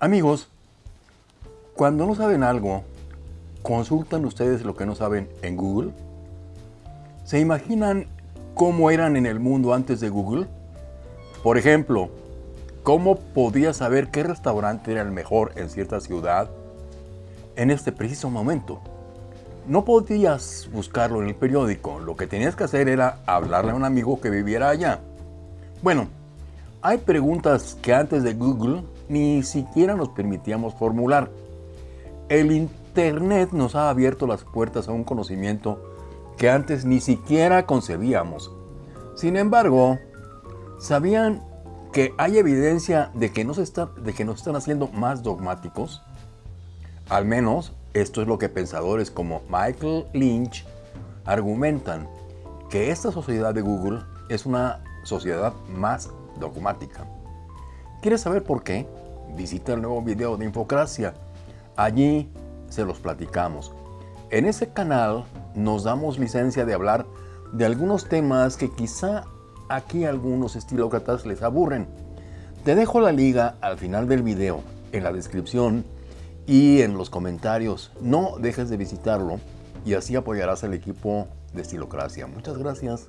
Amigos, cuando no saben algo, ¿consultan ustedes lo que no saben en Google? ¿Se imaginan cómo eran en el mundo antes de Google? Por ejemplo, ¿cómo podía saber qué restaurante era el mejor en cierta ciudad en este preciso momento? No podías buscarlo en el periódico, lo que tenías que hacer era hablarle a un amigo que viviera allá. Bueno, hay preguntas que antes de Google ni siquiera nos permitíamos formular. El Internet nos ha abierto las puertas a un conocimiento que antes ni siquiera concebíamos. Sin embargo, ¿sabían que hay evidencia de que, nos de que nos están haciendo más dogmáticos? Al menos esto es lo que pensadores como Michael Lynch argumentan, que esta sociedad de Google es una sociedad más dogmática. ¿Quieres saber por qué? Visita el nuevo video de Infocracia. Allí se los platicamos. En ese canal nos damos licencia de hablar de algunos temas que quizá aquí algunos estilócratas les aburren. Te dejo la liga al final del video, en la descripción y en los comentarios. No dejes de visitarlo y así apoyarás al equipo de Estilocracia. Muchas gracias.